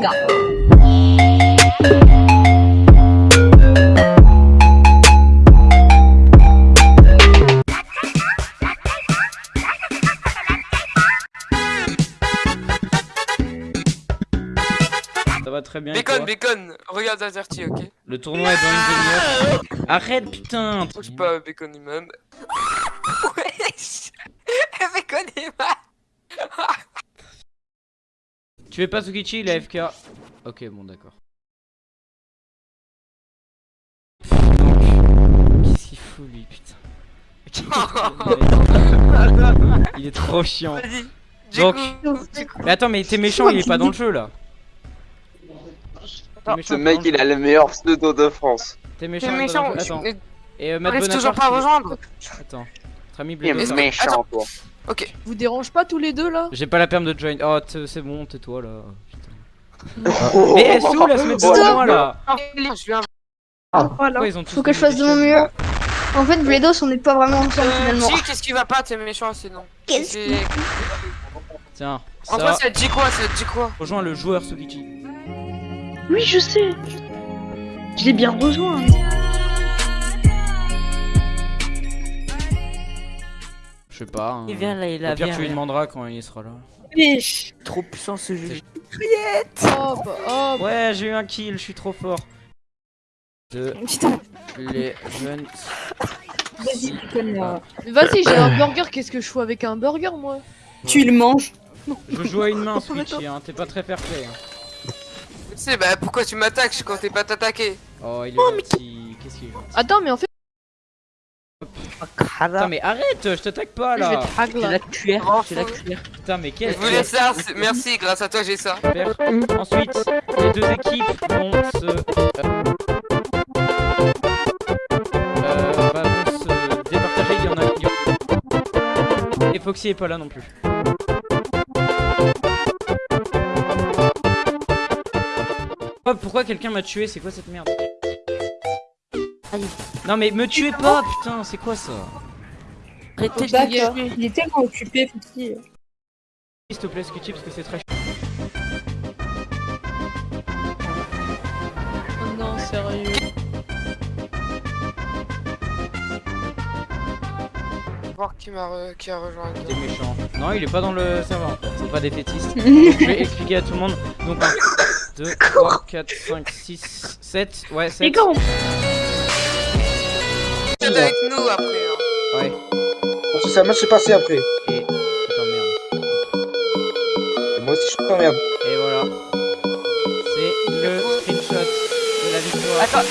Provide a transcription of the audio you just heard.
Ça va très bien. Bacon, bacon, regarde Azerty, ok? Le tournoi est dans une demi-heure. Arrête, putain Je pas, bacon il m'aime. Wesh Bacon il m'aime Tu fais pas Tsukichi, il est AFK. Ok, bon, d'accord. Qu'est-ce qu'il fout lui, putain Il est trop chiant. Donc- Mais attends, mais t'es méchant, il est pas dans le jeu là. Méchant, Ce mec, il a le meilleur pseudo de France. T'es méchant. t'es méchant, Attends. Et euh, Matt toujours pas à rejoindre Attends. Notre ami Il est méchant, toi. Ok. Vous dérange pas tous les deux là? J'ai pas la perme de join. Oh, t- c'est bon, tais-toi là. Oh. Mais elle où la semaine Oh, de moi là? Tous Faut que je fasse de mon mieux. En fait, Bledos, on n'est pas vraiment ensemble Euh, finalement. G, qu'est-ce qui va pas T'es méchant, c'est non. Qu'est-ce qui- Tiens, En toi, ça. dit quoi Ça te dit quoi? Rejoins le joueur Sukichi. Oui, je sais. Je l'ai bien rejoint. Sais pas. hein. Il vient là, il Au a pire, bien. tu lui demanderas quand il sera là. Wesh. Trop puissant ce jeu. Oh bah, oh bah. Ouais, j'ai eu un kill, je suis trop fort. De Putain. les jeunes. Vas-y, déconne-moi. Mais vas-y, j'ai un burger, qu'est-ce que je fous avec un burger moi Tu le manges. Je joue à une main, Switchy, hein. T'es pas très fair play. Hein. Tu sais, bah pourquoi tu m'attaques quand t'es pas t'attaquer Oh, il est gentil. Qu'est-ce qu'il est gentil. Attends, mais en fait, Putain, mais arrête, je t'attaque pas je vais là. te là. la cuillère, j'ai la cuillère. Putain, mais Je quel. voulais ça, merci, grâce à toi j'ai ça. Super. Ensuite, les deux équipes vont se. euh, euh, bah, vont se départager. Il y en a. il y en- Et Foxy est pas là non plus. Oh, pourquoi quelqu'un m'a tué? C'est quoi cette merde? Allez. Non mais me tuez pas putain, c'est quoi ça? Arrêtez de gueuler. Il est tellement occupé, petit. S'il te plaît Scutchy parce que c'est très chiant. Oh non, sérieux. Voir qui m'a re- qui a rejoint. T'es méchant. Non, il est pas dans le serveur. C'est pas défaitiste. Donc, je vais expliquer à tout le monde. Donc 1, 2, 3, 4, 5, 6, 7. Ouais, 7. Les gars, on- avec nous après. Ça match s'est passé après. Et. Attends, merde. Et moi aussi je t'emmerde. Et voilà. C'est le screenshot de la victoire. Attends,